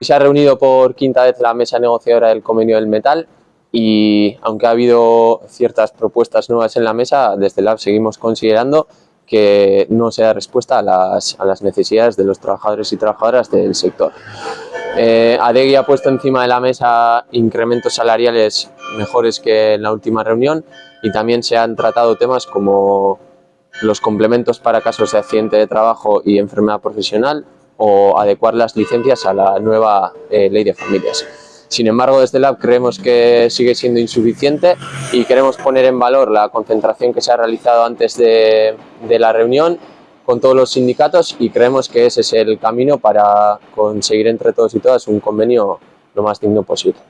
Se ha reunido por quinta vez la mesa negociadora del convenio del metal y aunque ha habido ciertas propuestas nuevas en la mesa, desde LAB seguimos considerando que no se da respuesta a las, necesidades de los trabajadores y trabajadoras del sector. Eh, Adegui ha puesto encima de la mesa incrementos salariales mejores que en la última reunión y también se han tratado temas como los complementos para casos de accidente de trabajo y enfermedad profesional o adecuar las licencias a la nueva eh, ley de familias. Sin embargo, desde LAB creemos que sigue siendo insuficiente y queremos poner en valor la concentración que se ha realizado antes de, de la reunión con todos los sindicatos y creemos que ese es el camino para conseguir entre todos y todas un convenio lo más digno posible.